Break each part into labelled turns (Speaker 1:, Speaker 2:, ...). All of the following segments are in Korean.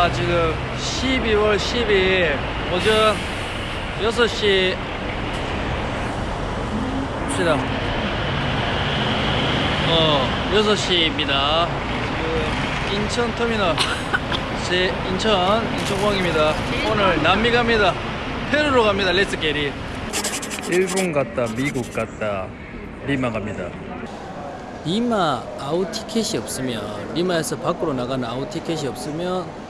Speaker 1: 자 지금 12월 12일 오전 6시 봅시다. 어 6시입니다. 지금 인천 터미널. 제 인천 인천공항입니다. 오늘 남미 갑니다. 페루로 갑니다. let's get it 일본 갔다 미국 갔다 리마 갑니다. 리마 아웃 티켓이 없으면 리마에서 밖으로 나가는 아웃 티켓이 없으면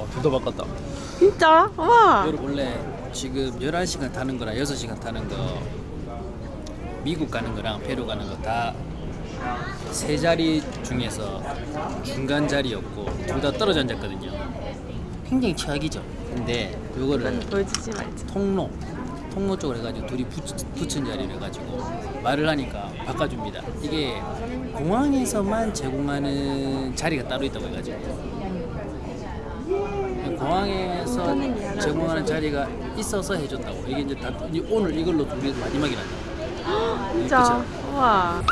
Speaker 1: 와 둘다 바꿨다.
Speaker 2: 진짜? 와.
Speaker 1: 원래 지금 11시간 타는 거랑 6시간 타는 거 미국 가는 거랑 페루 가는 거 다 세 자리 중에서 중간 자리였고 둘 다 떨어져 앉았거든요. 굉장히 최악이죠. 근데
Speaker 2: 말지.
Speaker 1: 통로 통로 쪽으로 해가지고 둘이 붙, 붙은 자리를 해가지고 말을 하니까 바꿔줍니다. 이게 공항에서만 제공하는 자리가 따로 있다고 해가지고 공항에서 제공하는 자리가 있어서 해줬다고 이게 이제 다 이- 오늘 이걸로 둘이 마지막이란다.
Speaker 2: 진짜. 와.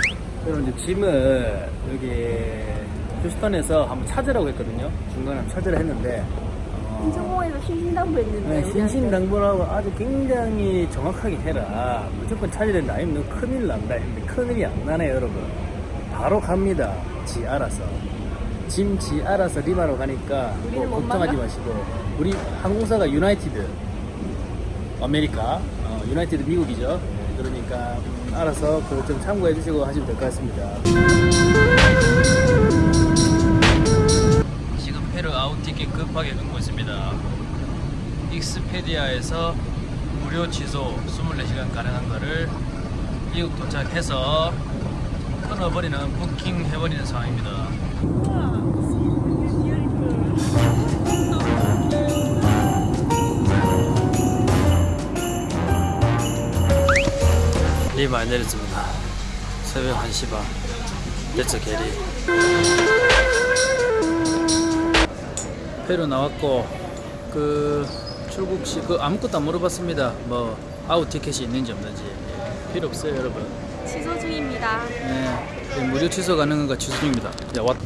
Speaker 1: 그럼 이제 짐을 여기 휴스턴에서 한번 찾으라고 했거든요. 중간에 한번 찾으라 했는데 어,
Speaker 2: 인천공항에서 신신당부했는데.
Speaker 1: 네, 신신당부라고 아주 굉장히 정확하게 해라. 무조건 찾아야 된다. 아니면 너 큰일 난다. 했는데 큰일이 안 나네요, 여러분. 바로 갑니다. 지 알아서. 짐 지 알아서 리마로 가니까 뭐
Speaker 2: 우리는 뭐
Speaker 1: 걱정하지
Speaker 2: 마,
Speaker 1: 마시고. 우리 항공사가 유나이티드. 아메리카. 어, 유나이티드 미국이죠. 네, 그러니까 음, 알아서 그거 좀 참고해 주시고 하시면 될 것 같습니다. 지금 페루 아웃 티켓 급하게 끊고 있습니다. 익스페디아에서 무료 취소 24시간 가능한 거를 미국 도착해서 끊어버리는 부킹 해버리는 상황입니다. 리마에 내렸습니다. 새벽 1시 반. let's get it. 페루 나왔고 그 출국 시 그 아무것도 안 물어봤습니다. 뭐 아웃 티켓이 있는지 없는지 예, 필요 없어요, 여러분.
Speaker 2: 취소 중입니다.
Speaker 1: 네, 네, 무료 취소 가능한 거 취소 중입니다. 야, 왔.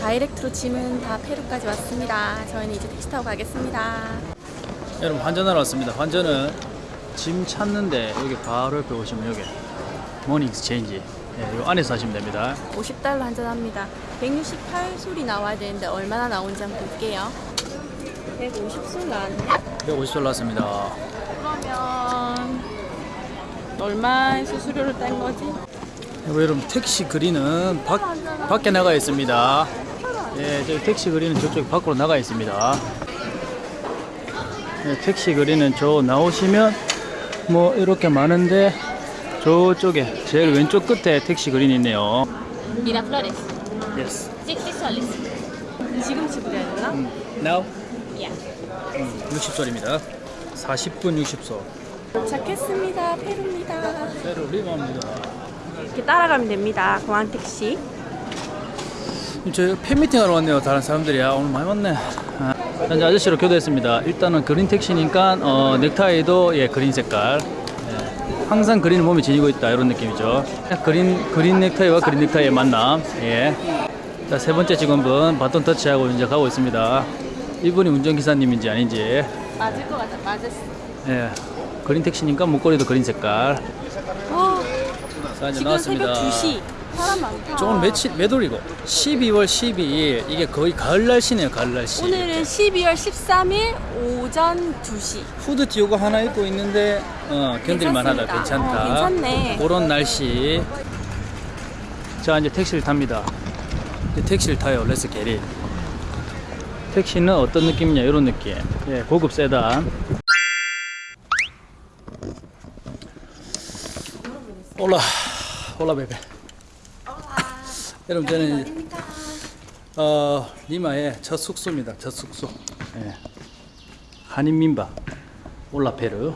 Speaker 2: direct로 짐은 다 페루까지 왔습니다. 저희는 이제 택시 타고 가겠습니다.
Speaker 1: 여러분 환전하러 왔습니다. 환전은 짐 찾는데 여기 바로 옆에 오시면 여기 money exchange 예, 요 안에서 하시면 됩니다.
Speaker 2: 50달러 환전합니다. 168솔이 나와야 되는데 얼마나 나온지 한번 볼게요. 150솔 나왔네.
Speaker 1: 150돌 나왔습니다.
Speaker 2: 그러면 얼마의 수수료를 뗀 거지?
Speaker 1: 그리고 여러분 택시 그리는 밖, 밖에 나가 있습니다. 예, 저기 택시 그리는 저쪽 밖으로 나가 있습니다. 예, 택시 그리는 저 나오시면 뭐 이렇게 많은데 저쪽에 제일 왼쪽 끝에 택시 그린이 있네요.
Speaker 3: 미라플로레스.
Speaker 1: Yes.
Speaker 3: 60 soles.
Speaker 2: 지금 지불해야 되나?
Speaker 1: Now
Speaker 3: Yeah.
Speaker 1: 60솔입니다. 40분 60솔.
Speaker 2: 도착했습니다. 페루입니다.
Speaker 1: 페루 리마입니다.
Speaker 2: 이렇게 따라가면 됩니다. 공항 택시.
Speaker 1: 저 팬미팅 하러 왔네요. 다른 사람들이 야 오늘 많이 왔네. 아, 현지 아저씨로 교대했습니다. 일단은 그린 택시니까 어, 넥타이도 예 그린 색깔. 예, 항상 그린을 몸에 지니고 있다 이런 느낌이죠. 그린 그린 넥타이와 그린 넥타이의 만남. 예. 자세 번째 직원분 바톤 터치하고 이제 가고 있습니다. 이분이 운전기사님인지 아닌지.
Speaker 2: 맞을 것 같아. 맞았어.
Speaker 1: 예. 그린 택시니까 목걸이도 그린 색깔.
Speaker 2: 와,
Speaker 1: 자 이제
Speaker 2: 지금
Speaker 1: 나왔습니다.
Speaker 2: 새벽 2시. 사람 많다.
Speaker 1: 저 오늘 며칠 몇 월이고? 12월 12일 이게 거의 가을 날씨네요. 가을 날씨.
Speaker 2: 오늘은 12월 13일 오전 2시.
Speaker 1: 후드 띠오고 하나 입고 있는데 어, 견딜만하다.
Speaker 2: 괜찮다 어, 괜찮네.
Speaker 1: 그런 날씨 자 이제 택시를 탑니다 이제 택시를 타요 let's get it 택시는 어떤 느낌이냐 이런 느낌 예, 고급 세단 hola hola bebé 여러분 저는 어 리마의 첫 숙소입니다. 첫 숙소. 예. 한인민박 올라페르.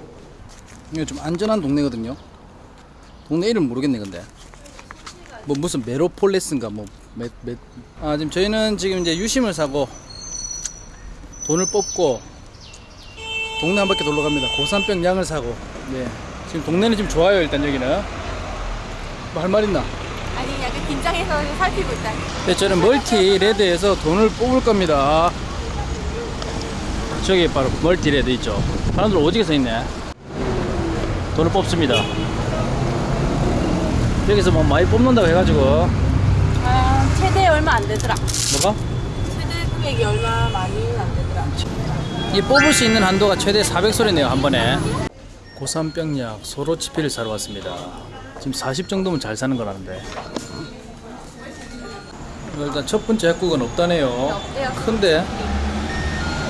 Speaker 1: 이거 좀 안전한 동네거든요. 동네 이름 모르겠네 근데. 뭐 무슨 메로폴레스인가 뭐 메, 메, 아 지금 저희는 지금 이제 유심을 사고 돈을 뽑고 동네 한 바퀴 돌러 갑니다. 고산병 약을 사고. 네. 지금 동네는 지금 좋아요 일단 여기는. 뭐 할 말 있나?
Speaker 2: 아니 약간 긴장해서 살피고 있다.
Speaker 1: 네, 저는 멀티 레드에서 돈을 뽑을 겁니다. 저기 바로 멀티 레드 있죠. 사람들 오지게 서 있네. 돈을 뽑습니다. 여기서 뭐 많이 뽑는다고 해가지고
Speaker 2: 아 최대 얼마 안 되더라.
Speaker 1: 뭐가?
Speaker 2: 최대 금액이 얼마 많이는 안.
Speaker 1: 이 뽑을 수 있는 한도가 최대 400솔이네요 한 번에. 고산병약 소로치필을 사러 왔습니다. 지금 40 정도면 잘 사는 거라는데. 일단 첫 번째 약국은 없다네요. 큰데?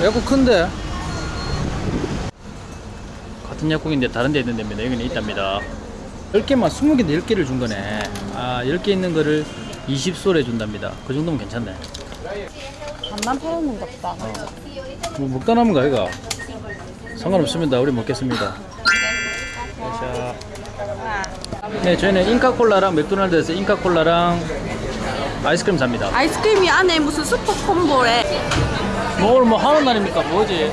Speaker 1: 약국 큰데? 같은 약국인데 다른 데 있는 데입니다. 여기는 있답니다. 10개만 20개인데 10개를 준 거네. 아, 10개 있는 거를 20솔에 준답니다. 그 정도면 괜찮네.
Speaker 2: 반만 팔아는 것다.
Speaker 1: 뭐 먹다 남은 거 아이가? 상관없습니다. 우리 먹겠습니다. 자. 네, 저희는 인카콜라랑 맥도날드에서 인카콜라랑 아이스크림 삽니다.
Speaker 2: 아이스크림이 안에 무슨 슈퍼 콤보래.
Speaker 1: 뭐 오늘 뭐 하는 날입니까? 뭐지?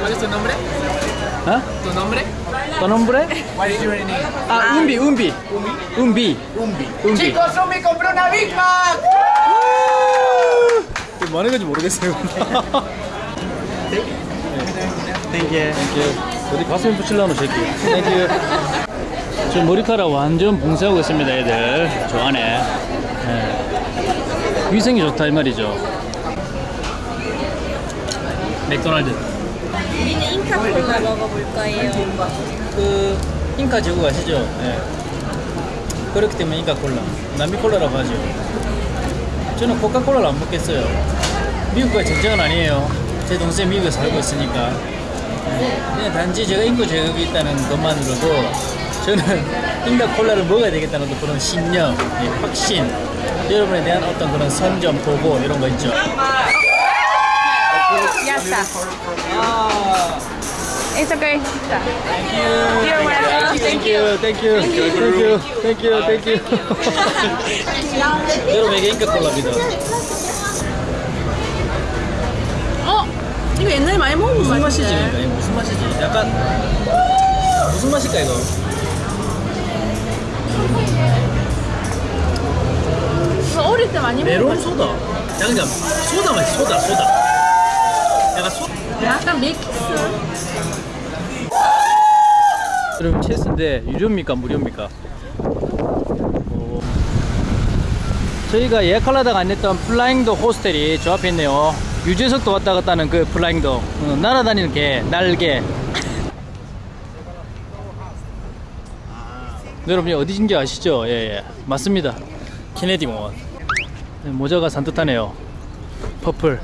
Speaker 4: ¿Cuál es tu nombre?
Speaker 1: 어?
Speaker 4: ¿Tu nombre?
Speaker 1: 떠넘브레?
Speaker 4: What is your name?
Speaker 1: 아, 은비, 은비. 은비.
Speaker 4: Umbi.
Speaker 1: 은비.
Speaker 4: Chicos, Umbi compró una Big Mac.
Speaker 1: 뭐 하는 건지 모르겠어요. Thank you. Thank you. 어디 가슴에 붙일라노 새끼. Thank you. 저 머리카락 완전 봉쇄하고 있습니다, 애들. 저 안에. 예. 위생이 좋다 이 말이죠. 맥도날드.
Speaker 2: 우리는 인카콜라 먹어볼 거예요.
Speaker 1: 그 잉카 제국 아시죠? 예. 그렇기 때문에 인카 콜라. 남미 콜라라고 하죠. 저는 코카콜라를 안 먹겠어요. 미국과 전쟁은 아니에요. 제 동생 미국에 살고 있으니까. 예. 그냥 단지 제가 인구 제약이 있다는 것만으로도 저는 인카 콜라를 먹어야 되겠다는 그런 신념, 예, 확신, 여러분에 대한 어떤 그런 선점, 도고 이런 거 있죠.
Speaker 2: 야싸.
Speaker 1: 아.
Speaker 2: It's okay.
Speaker 1: Thank you. Thank you. Thank you. Thank you. Thank you. Thank you. 여러분 이게 인카 콜라입니다.
Speaker 2: 어? 이거 옛날에 많이 먹은 거
Speaker 1: 무슨. 맛이지? 무슨 맛이지? 약간 무슨 맛일까 이거?
Speaker 2: 이거 어릴 때 많이
Speaker 1: 메론 소다. 약간 소다 맛이 소다 소다. 약간 소.
Speaker 2: 약간 mix.
Speaker 1: 여러분 체스인데 유료입니까 무료입니까? 오. 저희가 예약하려다가 안 했던 Flying Dog 호스텔이 저 앞에 있네요. 유재석도 왔다 갔다 하는 그 Flying Dog 어, 날아다니는 개 날개. 네, 여러분 어디인지 아시죠? 예, 예. 맞습니다. 케네디 공원. 네, 모자가 산뜻하네요. purple.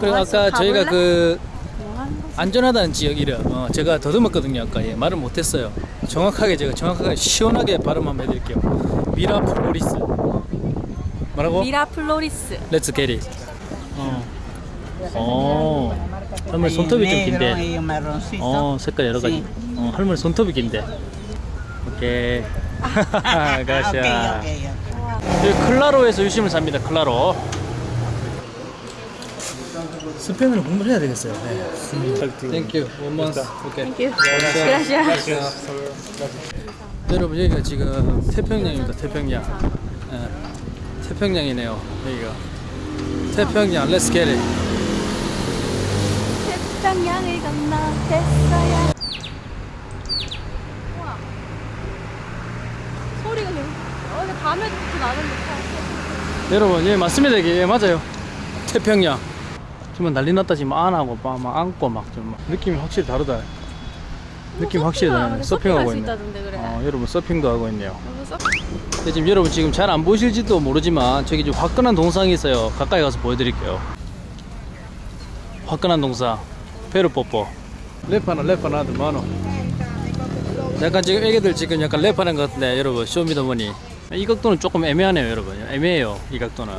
Speaker 1: 그리고 아까 저희가 그 안전하다는 지역 이름 어, 제가 더듬었거든요 아까. 예, 말을 못했어요. 정확하게 제가 정확하게 시원하게 발음 한번 해드릴게요. 미라플로리스. 뭐라고?
Speaker 2: 미라플로리스.
Speaker 1: let's get it 어. 어. 할머니 손톱이 좀 긴데. 어? 색깔 여러 가지. 어, 할머니 손톱이 긴데. 오케이. gracias 여기 클라로에서 유심을 삽니다 클라로 스페인어를 공부를 해야 되겠어요. 네. thank you one month 오케이
Speaker 2: thank you. gracias.
Speaker 1: 여러분 여기가 지금 태평양입니다. 태평양. 예, 태평양이네요 여기가. 태평양. let's get it
Speaker 2: 태평양을 건너 됐어요. 우와. 소리가 좀 어제 밤에 듣고 나는 듯한.
Speaker 1: 여러분 예 맞습니다. 이게. 예, 맞아요. 태평양 지금 난리 났다 지금 안하고 막, 막 안고 막좀 느낌이 확실히 다르다. 느낌 확실히 다르네. 서핑하고 있네.
Speaker 2: 그래.
Speaker 1: 어, 여러분 서핑도 하고 있네요. 근데 지금 여러분 지금 잘 안 보실지도 모르지만 저기 좀 화끈한 동상이 있어요. 가까이 가서 보여드릴게요. 화끈한 동상. 페루 뽀뽀. 랩하나 랩하나 하드 만원 약간 지금 애기들 지금 약간 랩하는 것 같은데 여러분. 쇼미더머니. 이 각도는 조금 애매하네요 여러분. 애매해요 이 각도는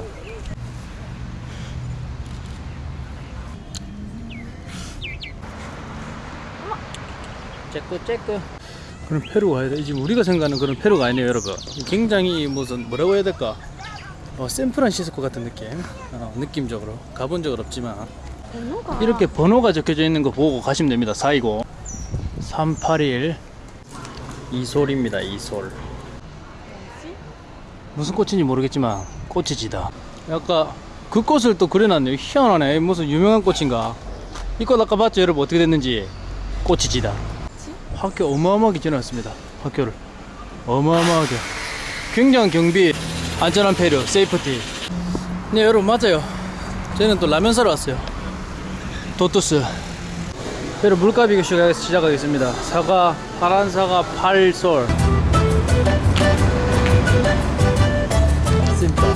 Speaker 1: 째끄 째끄. 그런 페루가 아니다 지금 우리가 생각하는 그런 페루가 아니네요 여러분. 굉장히 무슨 뭐라고 해야 될까? 어, 샌프란시스코 같은 느낌. 어, 느낌적으로. 가본 적은 없지만.
Speaker 2: 번호가.
Speaker 1: 이렇게 번호가 적혀져 있는 거 보고 가시면 됩니다 420 381 이솔입니다 이솔. 무슨 꽃인지 모르겠지만 꽃이 지다. 약간 그 꽃을 또 그려놨네요. 희한하네. 무슨 유명한 꽃인가? 이 꽃 아까 봤죠? 여러분 어떻게 됐는지? 꽃이 지다 학교 어마어마하게 지났습니다 학교를. 어마어마하게. 굉장한 경비 안전한 폐류 세이프티. 네 여러분 맞아요. 저희는 또 라면 사러 왔어요. 도토스. 여러분 물가비 교시 시작하겠습니다. 사과 파란 사과 팔솔. 씁니다.